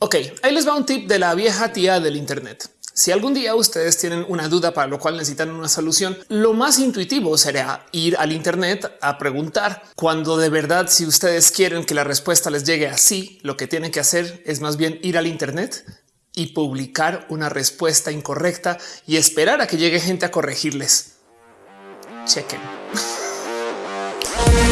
Ok, ahí les va un tip de la vieja tía del Internet. Si algún día ustedes tienen una duda para lo cual necesitan una solución, lo más intuitivo sería ir al Internet a preguntar cuando de verdad, si ustedes quieren que la respuesta les llegue así, lo que tienen que hacer es más bien ir al Internet y publicar una respuesta incorrecta y esperar a que llegue gente a corregirles. Chequen.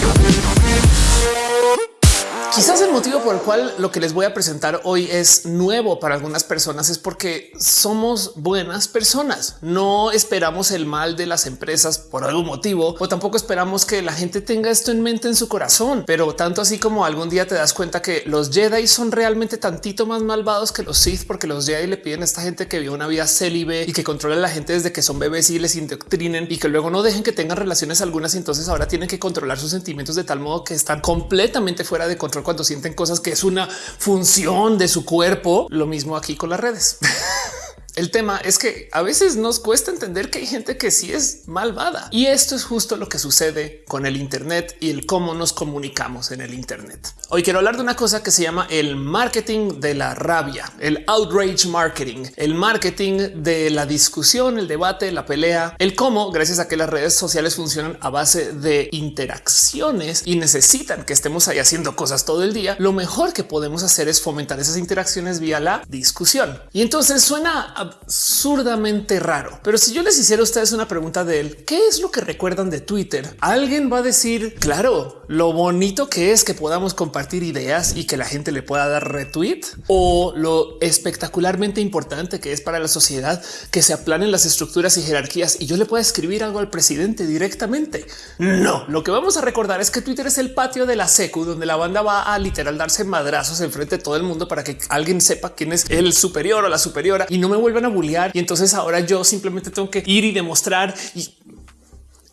Quizás el motivo por el cual lo que les voy a presentar hoy es nuevo para algunas personas es porque somos buenas personas. No esperamos el mal de las empresas por algún motivo o tampoco esperamos que la gente tenga esto en mente en su corazón. Pero tanto así como algún día te das cuenta que los Jedi son realmente tantito más malvados que los Sith, porque los Jedi le piden a esta gente que vive una vida célibe y que controle a la gente desde que son bebés y les indoctrinen y que luego no dejen que tengan relaciones algunas. Y entonces ahora tienen que controlar sus sentimientos de tal modo que están completamente fuera de control cuando sienten cosas que es una función de su cuerpo. Lo mismo aquí con las redes. El tema es que a veces nos cuesta entender que hay gente que sí es malvada y esto es justo lo que sucede con el Internet y el cómo nos comunicamos en el Internet. Hoy quiero hablar de una cosa que se llama el marketing de la rabia, el outrage marketing, el marketing de la discusión, el debate, la pelea, el cómo gracias a que las redes sociales funcionan a base de interacciones y necesitan que estemos ahí haciendo cosas todo el día. Lo mejor que podemos hacer es fomentar esas interacciones vía la discusión. Y entonces suena absurdamente raro. Pero si yo les hiciera a ustedes una pregunta de él, ¿qué es lo que recuerdan de Twitter? Alguien va a decir, claro, lo bonito que es que podamos compartir ideas y que la gente le pueda dar retweet o lo espectacularmente importante que es para la sociedad que se aplanen las estructuras y jerarquías y yo le pueda escribir algo al presidente directamente. No, lo que vamos a recordar es que Twitter es el patio de la secu donde la banda va a literal darse madrazos enfrente de todo el mundo para que alguien sepa quién es el superior o la superiora y no me vuelvan a bullear. Y entonces ahora yo simplemente tengo que ir y demostrar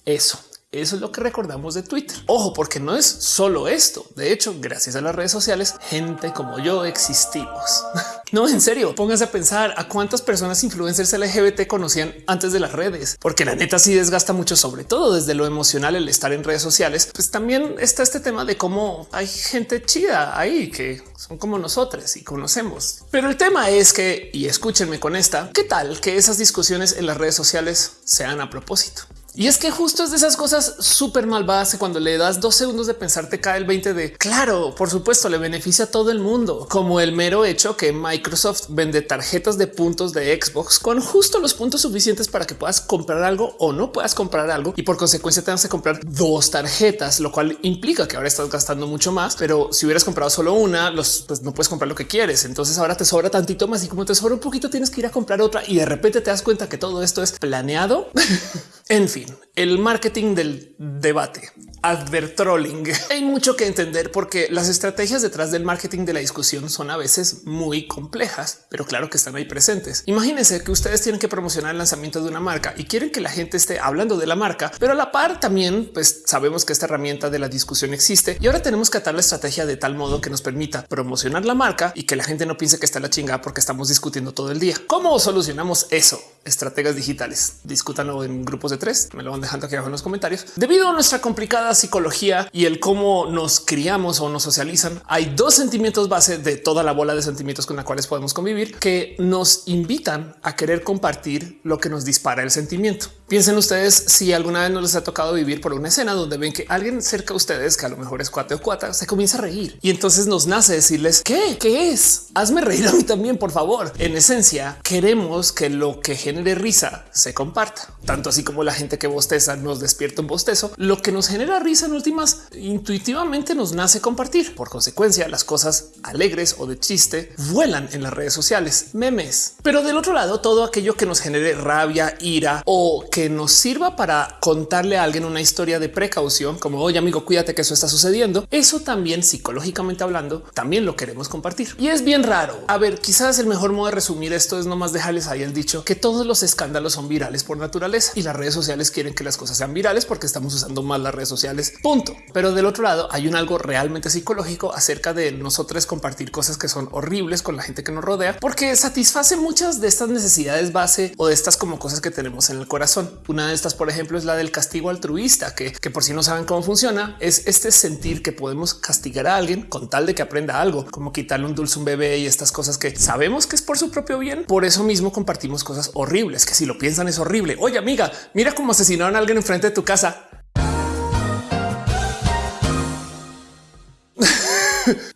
eso. Eso es lo que recordamos de Twitter. Ojo, porque no es solo esto. De hecho, gracias a las redes sociales, gente como yo existimos. no, en serio, pónganse a pensar a cuántas personas influencers LGBT conocían antes de las redes, porque la neta sí desgasta mucho, sobre todo desde lo emocional, el estar en redes sociales. Pues también está este tema de cómo hay gente chida ahí que son como nosotros y conocemos. Pero el tema es que, y escúchenme con esta, ¿qué tal que esas discusiones en las redes sociales sean a propósito? Y es que justo es de esas cosas súper malvadas cuando le das dos segundos de pensar te cae el 20 de claro, por supuesto, le beneficia a todo el mundo, como el mero hecho que Microsoft vende tarjetas de puntos de Xbox con justo los puntos suficientes para que puedas comprar algo o no puedas comprar algo y por consecuencia tengas que comprar dos tarjetas, lo cual implica que ahora estás gastando mucho más. Pero si hubieras comprado solo una, los pues no puedes comprar lo que quieres. Entonces ahora te sobra tantito más y como te sobra un poquito, tienes que ir a comprar otra y de repente te das cuenta que todo esto es planeado. en fin, el marketing del debate, advertrolling. Hay mucho que entender porque las estrategias detrás del marketing de la discusión son a veces muy complejas, pero claro que están ahí presentes. Imagínense que ustedes tienen que promocionar el lanzamiento de una marca y quieren que la gente esté hablando de la marca, pero a la par también pues sabemos que esta herramienta de la discusión existe y ahora tenemos que atar la estrategia de tal modo que nos permita promocionar la marca y que la gente no piense que está la chingada porque estamos discutiendo todo el día. ¿Cómo solucionamos eso? Estrategas digitales. Discútanlo en grupos de tres. Me lo van dejando aquí abajo en los comentarios. Debido a nuestra complicada psicología y el cómo nos criamos o nos socializan, hay dos sentimientos base de toda la bola de sentimientos con la cuales podemos convivir que nos invitan a querer compartir lo que nos dispara el sentimiento. Piensen ustedes si alguna vez no les ha tocado vivir por una escena donde ven que alguien cerca de ustedes, que a lo mejor es cuate o cuata, se comienza a reír y entonces nos nace decirles qué, qué es. Hazme reír a mí también, por favor. En esencia, queremos que lo que genere risa se comparta, tanto así como la gente que bosteza nos despierta un bostezo. Lo que nos genera risa en últimas intuitivamente nos nace compartir. Por consecuencia, las cosas alegres o de chiste vuelan en las redes sociales, memes. Pero del otro lado, todo aquello que nos genere rabia, ira o que nos sirva para contarle a alguien una historia de precaución, como oye amigo, cuídate que eso está sucediendo. Eso también psicológicamente hablando, también lo queremos compartir. Y es bien raro. A ver, quizás el mejor modo de resumir esto es nomás dejarles ahí el dicho que todo los escándalos son virales por naturaleza y las redes sociales quieren que las cosas sean virales porque estamos usando más las redes sociales. Punto. Pero del otro lado hay un algo realmente psicológico acerca de nosotros compartir cosas que son horribles con la gente que nos rodea, porque satisface muchas de estas necesidades base o de estas como cosas que tenemos en el corazón. Una de estas, por ejemplo, es la del castigo altruista, que, que por si no saben cómo funciona, es este sentir que podemos castigar a alguien con tal de que aprenda algo, como quitarle un dulce a un bebé y estas cosas que sabemos que es por su propio bien. Por eso mismo compartimos cosas horribles, que si lo piensan es horrible. Oye, amiga, mira cómo asesinaron a alguien enfrente de tu casa.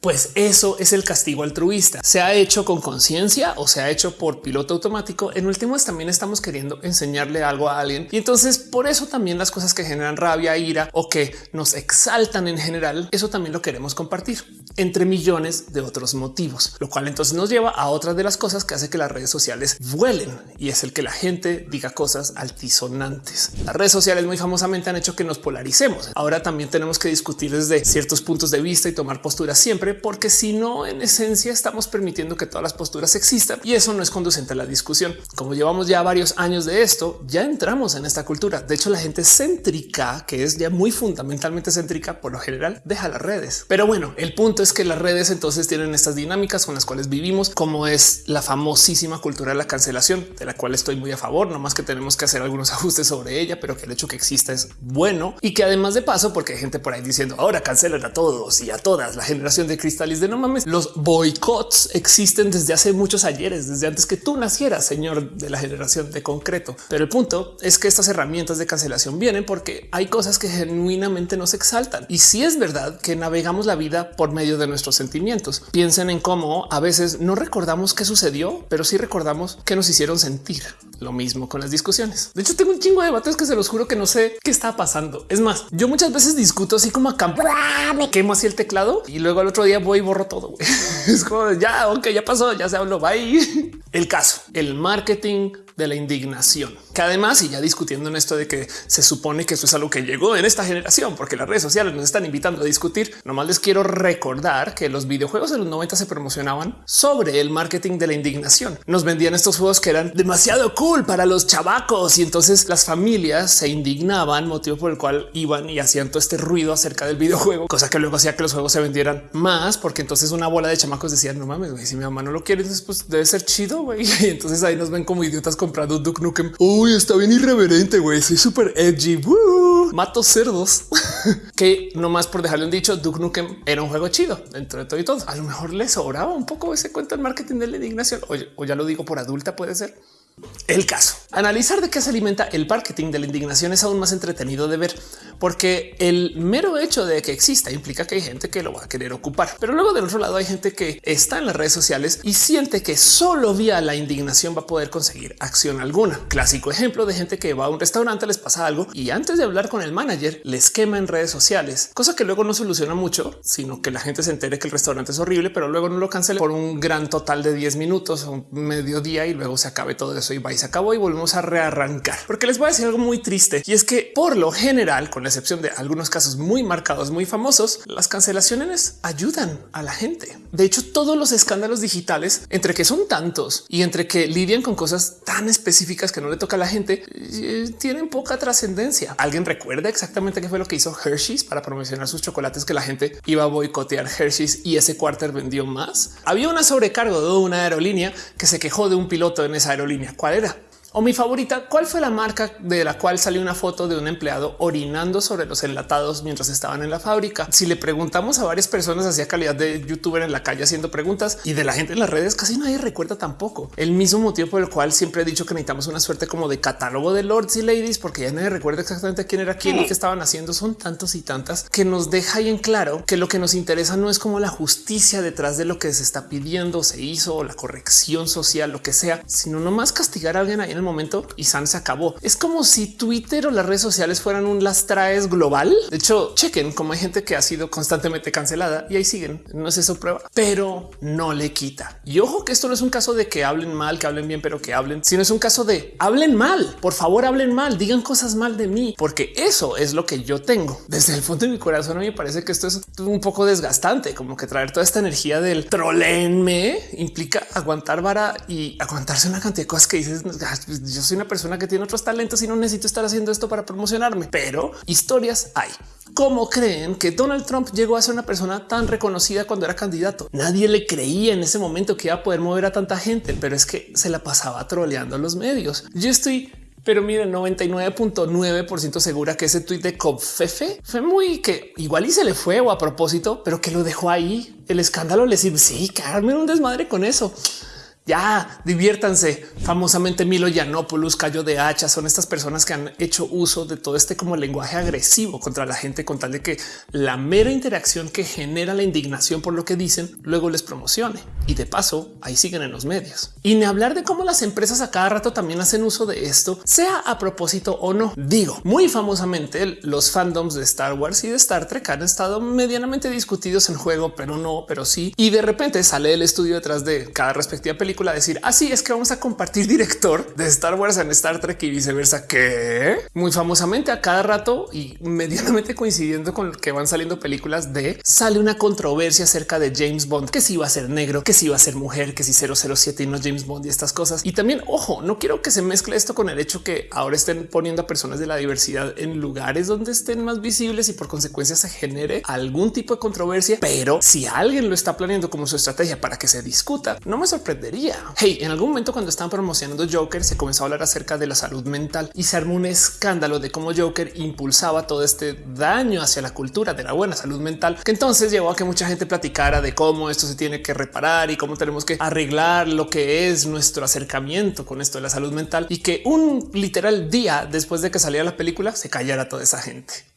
Pues eso es el castigo altruista. Se ha hecho con conciencia o se ha hecho por piloto automático. En últimos también estamos queriendo enseñarle algo a alguien y entonces por eso también las cosas que generan rabia, ira o que nos exaltan en general, eso también lo queremos compartir entre millones de otros motivos, lo cual entonces nos lleva a otras de las cosas que hace que las redes sociales vuelen y es el que la gente diga cosas altisonantes. Las redes sociales muy famosamente han hecho que nos polaricemos. Ahora también tenemos que discutir desde ciertos puntos de vista y tomar posturas siempre, porque si no, en esencia estamos permitiendo que todas las posturas existan y eso no es conducente a la discusión. Como llevamos ya varios años de esto, ya entramos en esta cultura. De hecho, la gente céntrica, que es ya muy fundamentalmente céntrica, por lo general deja las redes. Pero bueno, el punto es que las redes entonces tienen estas dinámicas con las cuales vivimos, como es la famosísima cultura de la cancelación, de la cual estoy muy a favor, no más que tenemos que hacer algunos ajustes sobre ella, pero que el hecho que exista es bueno y que además de paso, porque hay gente por ahí diciendo ahora cancelan a todos y a todas la generación de cristales de no mames. Los boicots existen desde hace muchos ayeres, desde antes que tú nacieras, señor de la generación de concreto. Pero el punto es que estas herramientas de cancelación vienen porque hay cosas que genuinamente nos exaltan. Y si es verdad que navegamos la vida por medio de nuestros sentimientos. Piensen en cómo a veces no recordamos qué sucedió, pero sí recordamos que nos hicieron sentir. Lo mismo con las discusiones. De hecho, tengo un chingo de debates que se los juro que no sé qué está pasando. Es más, yo muchas veces discuto así como acá, me quemo así el teclado y luego al otro voy y borro todo. Es como ya, ok, ya pasó, ya se habló. Bye. El caso, el marketing de la indignación, que además, y ya discutiendo en esto de que se supone que esto es algo que llegó en esta generación, porque las redes sociales nos están invitando a discutir. Nomás les quiero recordar que los videojuegos de los 90 se promocionaban sobre el marketing de la indignación. Nos vendían estos juegos que eran demasiado cool para los chavacos y entonces las familias se indignaban, motivo por el cual iban y hacían todo este ruido acerca del videojuego, cosa que luego hacía que los juegos se vendieran más, porque entonces una bola de chamacos decían no mames, si mi mamá no lo quiere, pues debe ser chido. Y entonces ahí nos ven como idiotas comprando Duke Nukem. Uy, está bien irreverente, güey. Soy súper edgy. Mato cerdos. que nomás por dejarle un dicho, Duke Nukem era un juego chido dentro de todo y todo. A lo mejor les sobraba un poco ese cuento del marketing de la indignación. O ya lo digo por adulta, puede ser. El caso, analizar de qué se alimenta el marketing de la indignación es aún más entretenido de ver, porque el mero hecho de que exista implica que hay gente que lo va a querer ocupar. Pero luego del otro lado hay gente que está en las redes sociales y siente que solo vía la indignación va a poder conseguir acción alguna. Clásico ejemplo de gente que va a un restaurante, les pasa algo y antes de hablar con el manager les quema en redes sociales, cosa que luego no soluciona mucho, sino que la gente se entere que el restaurante es horrible, pero luego no lo cancele por un gran total de 10 minutos o mediodía y luego se acabe todo eso y va y se acabó y volvemos a rearrancar. Porque les voy a decir algo muy triste y es que por lo general, con la excepción de algunos casos muy marcados, muy famosos, las cancelaciones ayudan a la gente. De hecho, todos los escándalos digitales, entre que son tantos y entre que lidian con cosas tan específicas que no le toca a la gente, eh, tienen poca trascendencia. ¿Alguien recuerda exactamente qué fue lo que hizo Hershey's para promocionar sus chocolates que la gente iba a boicotear Hershey's y ese cuarter vendió más? Había una sobrecargo de una aerolínea que se quejó de un piloto en esa aerolínea. ¿Cuál era? O mi favorita, ¿cuál fue la marca de la cual salió una foto de un empleado orinando sobre los enlatados mientras estaban en la fábrica? Si le preguntamos a varias personas hacia calidad de youtuber en la calle haciendo preguntas y de la gente en las redes, casi nadie recuerda tampoco. El mismo motivo por el cual siempre he dicho que necesitamos una suerte como de catálogo de lords y ladies, porque ya nadie recuerda exactamente quién era quién y qué estaban haciendo. Son tantos y tantas que nos deja ahí en claro que lo que nos interesa no es como la justicia detrás de lo que se está pidiendo, se hizo o la corrección social, lo que sea, sino nomás castigar a alguien ahí en el momento y San se acabó. Es como si Twitter o las redes sociales fueran un las global. De hecho, chequen como hay gente que ha sido constantemente cancelada y ahí siguen. No es eso prueba, pero no le quita Y ojo que esto no es un caso de que hablen mal, que hablen bien, pero que hablen, sino es un caso de hablen mal. Por favor, hablen mal, digan cosas mal de mí, porque eso es lo que yo tengo. Desde el fondo de mi corazón, a mí me parece que esto es un poco desgastante, como que traer toda esta energía del trolenme implica aguantar vara y aguantarse una cantidad de cosas que dices. Pues, yo soy una persona que tiene otros talentos y no necesito estar haciendo esto para promocionarme, pero historias hay. ¿Cómo creen que Donald Trump llegó a ser una persona tan reconocida cuando era candidato? Nadie le creía en ese momento que iba a poder mover a tanta gente, pero es que se la pasaba troleando a los medios. Yo estoy pero miren, 99.9% segura que ese tweet de Copfefe fue muy que igual y se le fue o a propósito, pero que lo dejó ahí. El escándalo le sirve. Sí, Carmen, un desmadre con eso. Ya diviértanse. Famosamente Milo Yiannopoulos, Cayo de Hacha, son estas personas que han hecho uso de todo este como lenguaje agresivo contra la gente con tal de que la mera interacción que genera la indignación por lo que dicen luego les promocione. Y de paso, ahí siguen en los medios. Y ni hablar de cómo las empresas a cada rato también hacen uso de esto, sea a propósito o no. Digo, muy famosamente los fandoms de Star Wars y de Star Trek han estado medianamente discutidos en juego, pero no, pero sí. Y de repente sale el estudio detrás de cada respectiva película decir así ah, es que vamos a compartir director de Star Wars en Star Trek y viceversa, que muy famosamente a cada rato y medianamente coincidiendo con que van saliendo películas de sale una controversia acerca de James Bond, que si iba a ser negro, que si iba a ser mujer, que si 007 y no James Bond y estas cosas. Y también, ojo, no quiero que se mezcle esto con el hecho que ahora estén poniendo a personas de la diversidad en lugares donde estén más visibles y por consecuencia se genere algún tipo de controversia. Pero si alguien lo está planeando como su estrategia para que se discuta, no me sorprendería Hey, en algún momento cuando estaban promocionando Joker se comenzó a hablar acerca de la salud mental y se armó un escándalo de cómo Joker impulsaba todo este daño hacia la cultura de la buena salud mental, que entonces llevó a que mucha gente platicara de cómo esto se tiene que reparar y cómo tenemos que arreglar lo que es nuestro acercamiento con esto de la salud mental y que un literal día después de que saliera la película se callara toda esa gente.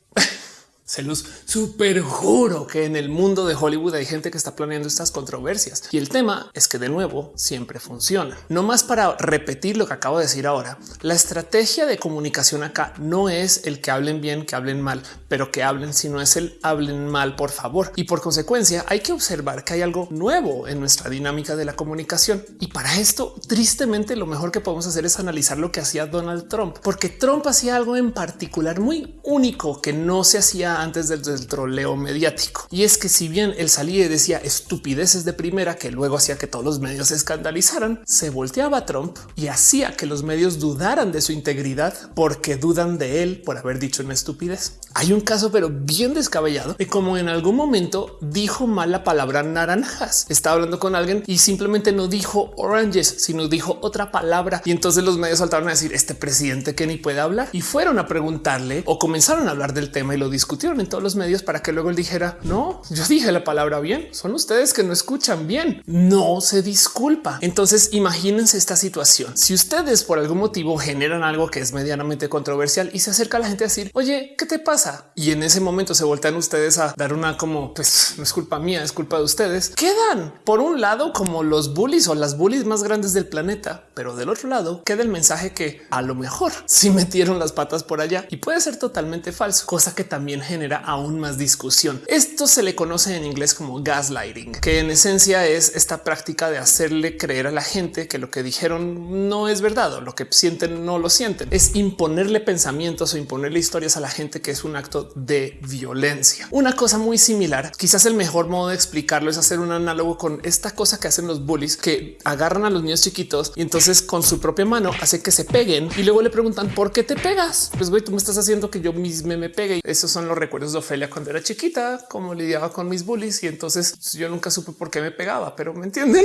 Se los super juro que en el mundo de Hollywood hay gente que está planeando estas controversias y el tema es que de nuevo siempre funciona. No más para repetir lo que acabo de decir ahora. La estrategia de comunicación acá no es el que hablen bien, que hablen mal, pero que hablen, sino es el hablen mal, por favor. Y por consecuencia hay que observar que hay algo nuevo en nuestra dinámica de la comunicación. Y para esto, tristemente, lo mejor que podemos hacer es analizar lo que hacía Donald Trump, porque Trump hacía algo en particular muy único que no se hacía antes del, troleo mediático. Y es que si bien él salía y decía estupideces de primera que luego hacía que todos los medios se escandalizaran, se volteaba a Trump y hacía que los medios dudaran de su integridad porque dudan de él por haber dicho una estupidez. Hay un caso, pero bien descabellado de cómo en algún momento dijo mal la palabra naranjas. Estaba hablando con alguien y simplemente no dijo oranges, sino dijo otra palabra. Y entonces los medios saltaron a decir este presidente que ni puede hablar y fueron a preguntarle o comenzaron a hablar del tema y lo discutieron en todos los medios para que luego él dijera no, yo dije la palabra bien. Son ustedes que no escuchan bien. No se disculpa. Entonces imagínense esta situación. Si ustedes por algún motivo generan algo que es medianamente controversial y se acerca a la gente a decir oye, ¿qué te pasa? Y en ese momento se voltean ustedes a dar una como pues no es culpa mía, es culpa de ustedes. Quedan por un lado como los bullies o las bullies más grandes del planeta, pero del otro lado queda el mensaje que a lo mejor sí metieron las patas por allá y puede ser totalmente falso, cosa que también genera aún más discusión. Esto se le conoce en inglés como gaslighting, que en esencia es esta práctica de hacerle creer a la gente que lo que dijeron no es verdad o lo que sienten no lo sienten. Es imponerle pensamientos o imponerle historias a la gente que es un acto de violencia. Una cosa muy similar, quizás el mejor modo de explicarlo es hacer un análogo con esta cosa que hacen los bullies que agarran a los niños chiquitos y entonces con su propia mano hace que se peguen y luego le preguntan por qué te pegas. Pues güey, tú me estás haciendo que yo mismo me pegue. Esos son los recuerdos de Ofelia cuando era chiquita, como lidiaba con mis bullies y entonces yo nunca supe por qué me pegaba, pero me entienden.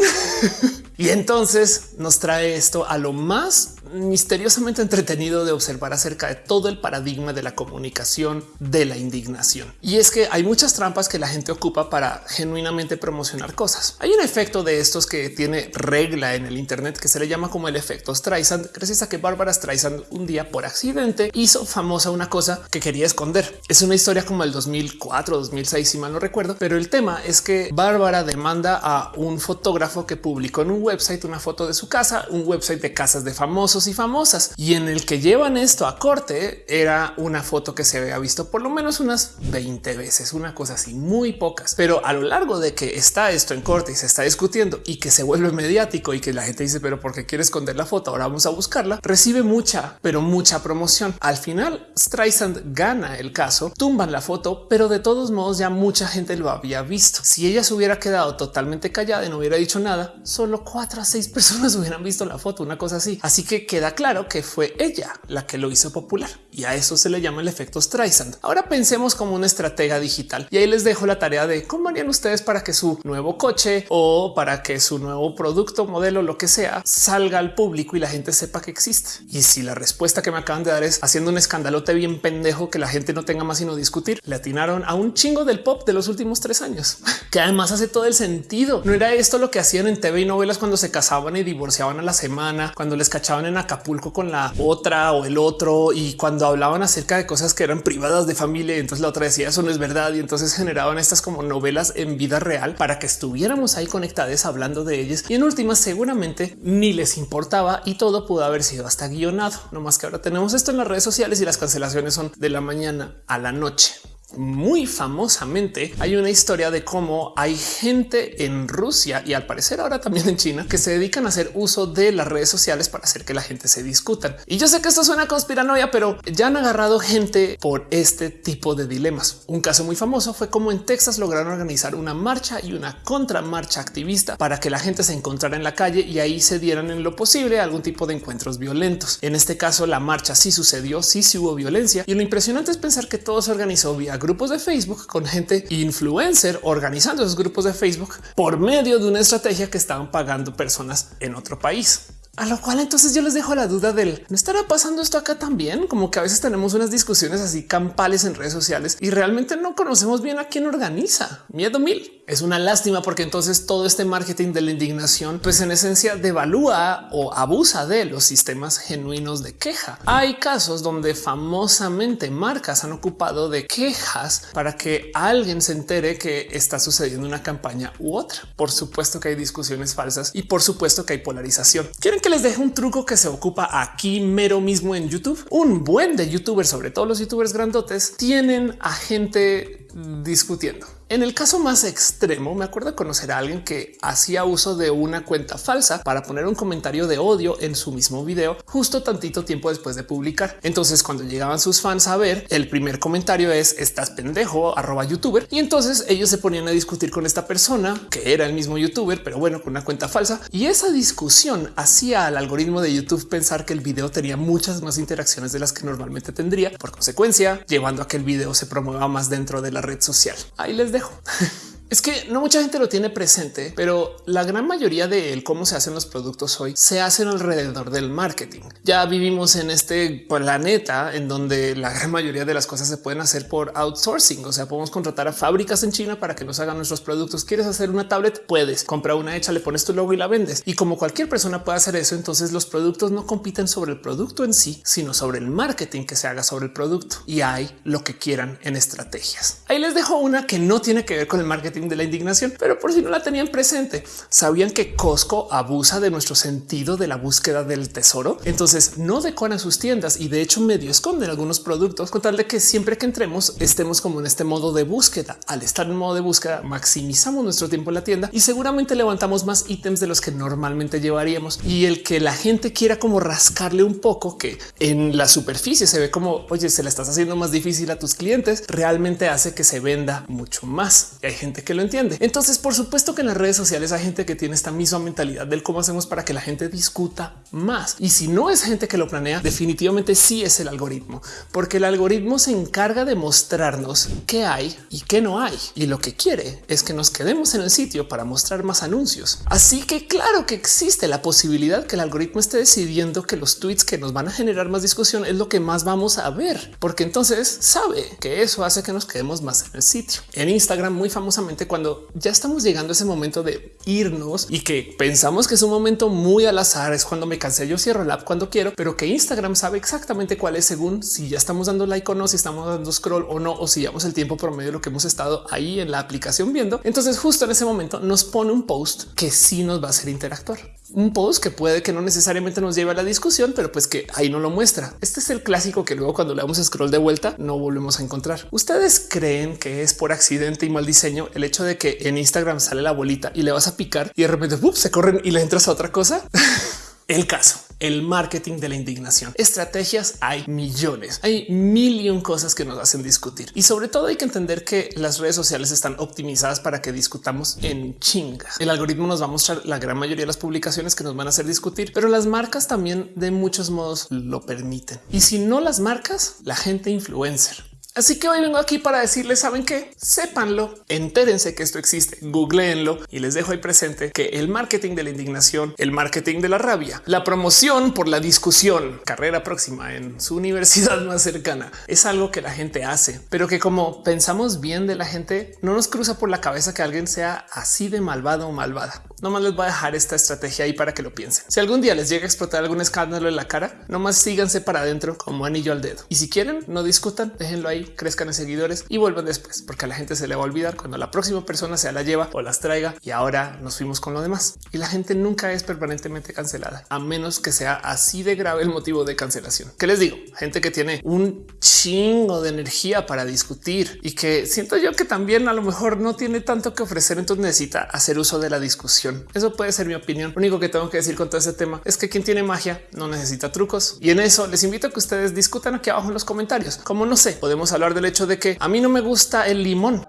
y entonces nos trae esto a lo más misteriosamente entretenido de observar acerca de todo el paradigma de la comunicación de la indignación. Y es que hay muchas trampas que la gente ocupa para genuinamente promocionar cosas. Hay un efecto de estos que tiene regla en el Internet que se le llama como el efecto Streisand, gracias a que Bárbara Streisand un día por accidente hizo famosa una cosa que quería esconder. Es una historia como el 2004, 2006, si mal no recuerdo, pero el tema es que Bárbara demanda a un fotógrafo que publicó en un website una foto de su casa, un website de casas de famosos y famosas y en el que llevan esto a corte era una foto que se había visto por lo menos unas 20 veces, una cosa así, muy pocas. Pero a lo largo de que está esto en corte y se está discutiendo y que se vuelve mediático y que la gente dice, pero ¿por qué quiere esconder la foto? Ahora vamos a buscarla. Recibe mucha, pero mucha promoción. Al final, Streisand gana el caso, tumban la foto, pero de todos modos ya mucha gente lo había visto. Si ella se hubiera quedado totalmente callada y no hubiera dicho nada, solo cuatro a seis personas hubieran visto la foto, una cosa así. Así que queda claro que fue ella la que lo hizo popular y a eso se le llama el efecto Streisand. Ahora pensemos como una estratega digital y ahí les dejo la tarea de cómo harían ustedes para que su nuevo coche o para que su nuevo producto, modelo, lo que sea, salga al público y la gente sepa que existe. Y si la respuesta que me acaban de dar es haciendo un escandalote bien pendejo que la gente no tenga más sino discutir, le atinaron a un chingo del pop de los últimos tres años, que además hace todo el sentido. No era esto lo que hacían en TV y novelas cuando se casaban y divorciaban a la semana, cuando les cachaban en Acapulco con la otra o el otro y cuando hablaban acerca de cosas que eran privadas de familia. Entonces la otra decía eso no es verdad y entonces generaban estas como novelas en vida real para que estuviéramos ahí conectadas hablando de ellas y en últimas seguramente ni les importaba y todo pudo haber sido hasta guionado. No más que ahora tenemos esto en las redes sociales y las cancelaciones son de la mañana a la noche noche. Muy famosamente hay una historia de cómo hay gente en Rusia y al parecer ahora también en China que se dedican a hacer uso de las redes sociales para hacer que la gente se discutan. Y yo sé que esto suena conspiranoia, pero ya han agarrado gente por este tipo de dilemas. Un caso muy famoso fue como en Texas lograron organizar una marcha y una contramarcha activista para que la gente se encontrara en la calle y ahí se dieran en lo posible algún tipo de encuentros violentos. En este caso, la marcha sí sucedió, sí, sí hubo violencia y lo impresionante es pensar que todo se organizó vía grupos de Facebook con gente influencer organizando esos grupos de Facebook por medio de una estrategia que estaban pagando personas en otro país. A lo cual entonces yo les dejo la duda del no estará pasando esto acá también, como que a veces tenemos unas discusiones así campales en redes sociales y realmente no conocemos bien a quién organiza. Miedo mil. Es una lástima porque entonces todo este marketing de la indignación, pues en esencia devalúa o abusa de los sistemas genuinos de queja. Hay casos donde famosamente marcas han ocupado de quejas para que alguien se entere que está sucediendo una campaña u otra. Por supuesto que hay discusiones falsas y por supuesto que hay polarización. Quieren que les deje un truco que se ocupa aquí mero mismo en YouTube. Un buen de youtubers, sobre todo los youtubers grandotes, tienen a gente discutiendo. En el caso más extremo, me acuerdo conocer a alguien que hacía uso de una cuenta falsa para poner un comentario de odio en su mismo video justo tantito tiempo después de publicar. Entonces, cuando llegaban sus fans a ver, el primer comentario es estás pendejo, arroba youtuber. Y entonces ellos se ponían a discutir con esta persona que era el mismo youtuber, pero bueno, con una cuenta falsa. Y esa discusión hacía al algoritmo de YouTube pensar que el video tenía muchas más interacciones de las que normalmente tendría. Por consecuencia, llevando a que el video se promueva más dentro de la red social. Ahí les dejo. Es que no mucha gente lo tiene presente, pero la gran mayoría de cómo se hacen los productos hoy se hacen alrededor del marketing. Ya vivimos en este planeta en donde la gran mayoría de las cosas se pueden hacer por outsourcing. O sea, podemos contratar a fábricas en China para que nos hagan nuestros productos. ¿Quieres hacer una tablet? Puedes comprar una hecha, le pones tu logo y la vendes. Y como cualquier persona puede hacer eso, entonces los productos no compiten sobre el producto en sí, sino sobre el marketing que se haga sobre el producto. Y hay lo que quieran en estrategias. Ahí les dejo una que no tiene que ver con el marketing de la indignación, pero por si no la tenían presente, sabían que Costco abusa de nuestro sentido de la búsqueda del tesoro. Entonces no decoran sus tiendas y de hecho medio esconden algunos productos con tal de que siempre que entremos estemos como en este modo de búsqueda. Al estar en modo de búsqueda, maximizamos nuestro tiempo en la tienda y seguramente levantamos más ítems de los que normalmente llevaríamos. Y el que la gente quiera como rascarle un poco que en la superficie se ve como oye, se le estás haciendo más difícil a tus clientes, realmente hace que se venda mucho más. Y hay gente que lo entiende. Entonces, por supuesto que en las redes sociales hay gente que tiene esta misma mentalidad del cómo hacemos para que la gente discuta más. Y si no es gente que lo planea, definitivamente sí es el algoritmo, porque el algoritmo se encarga de mostrarnos qué hay y qué no hay. Y lo que quiere es que nos quedemos en el sitio para mostrar más anuncios. Así que claro que existe la posibilidad que el algoritmo esté decidiendo que los tweets que nos van a generar más discusión es lo que más vamos a ver, porque entonces sabe que eso hace que nos quedemos más en el sitio. En Instagram muy famosamente cuando ya estamos llegando a ese momento de irnos y que pensamos que es un momento muy al azar, es cuando me cansé, yo cierro el app cuando quiero, pero que Instagram sabe exactamente cuál es según si ya estamos dando like o no, si estamos dando scroll o no, o si llevamos el tiempo promedio de lo que hemos estado ahí en la aplicación viendo. Entonces justo en ese momento nos pone un post que sí nos va a hacer interactuar. Un post que puede que no necesariamente nos lleve a la discusión, pero pues que ahí no lo muestra. Este es el clásico que luego cuando le damos scroll de vuelta no volvemos a encontrar. ¿Ustedes creen que es por accidente y mal diseño el hecho de que en Instagram sale la bolita y le vas a picar y de repente se corren y le entras a otra cosa? El caso, el marketing de la indignación. Estrategias hay millones, hay mil cosas que nos hacen discutir y sobre todo hay que entender que las redes sociales están optimizadas para que discutamos en chingas. El algoritmo nos va a mostrar la gran mayoría de las publicaciones que nos van a hacer discutir, pero las marcas también de muchos modos lo permiten. Y si no las marcas, la gente influencer Así que hoy vengo aquí para decirles, saben que sépanlo, entérense que esto existe, googleenlo y les dejo ahí presente que el marketing de la indignación, el marketing de la rabia, la promoción por la discusión, carrera próxima en su universidad más cercana, es algo que la gente hace, pero que como pensamos bien de la gente, no nos cruza por la cabeza que alguien sea así de malvado o malvada. No más les voy a dejar esta estrategia ahí para que lo piensen. Si algún día les llega a explotar algún escándalo en la cara, nomás síganse para adentro como anillo al dedo. Y si quieren, no discutan, déjenlo ahí crezcan en seguidores y vuelvan después, porque a la gente se le va a olvidar cuando la próxima persona se la lleva o las traiga y ahora nos fuimos con lo demás. Y la gente nunca es permanentemente cancelada, a menos que sea así de grave el motivo de cancelación. ¿Qué les digo? Gente que tiene un chingo de energía para discutir y que siento yo que también a lo mejor no tiene tanto que ofrecer, entonces necesita hacer uso de la discusión. Eso puede ser mi opinión. Lo único que tengo que decir con todo este tema es que quien tiene magia no necesita trucos y en eso les invito a que ustedes discutan aquí abajo en los comentarios. Como no sé, podemos hablar del hecho de que a mí no me gusta el limón.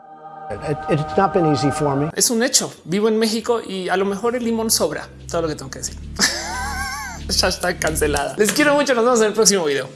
Es un hecho. Vivo en México y a lo mejor el limón sobra. Todo lo que tengo que decir. ya está cancelada. Les quiero mucho. Nos vemos en el próximo video.